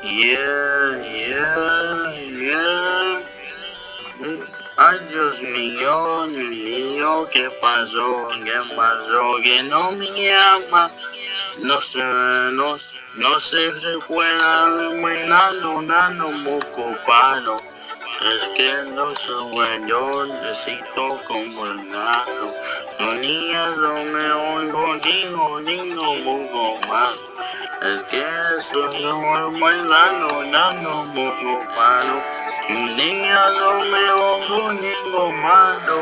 Yeah, yeah, yeah. Ay, Dios mío, Dios mío, ¿qué pasó? ¿Qué pasó? Que no me llama. No sé, no, no sé si fuera bailando, dando un poco paro. Es que no soy yo necesito como gato. No me oigo, digo, digo poco más. Es que soy yo bailando, dando poco paro. Niñas no me oigo, digo más. Oh,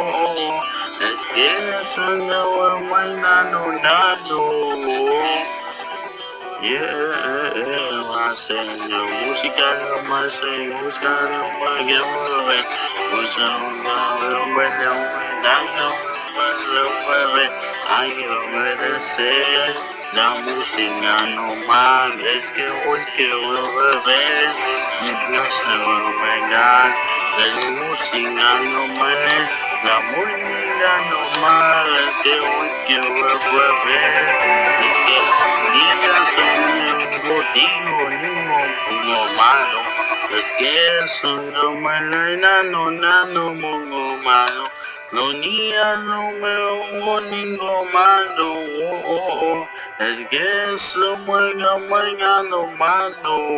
oh. Es que soy yo bailando, dando. Yeah, haciendo música nomás soy buscando para que mueve Usando un buen daño lo mueve Hay que obedecer La música nomás es que hoy quiero beber No se va a pegar La música nomás La música nomás es que hoy quiero beber Es digo, digo, pongo malo. Es que son no no nano, pongo malo. No niñas no me pongo ningún malo. Oh, oh, oh. Es que son muy, muy, malo.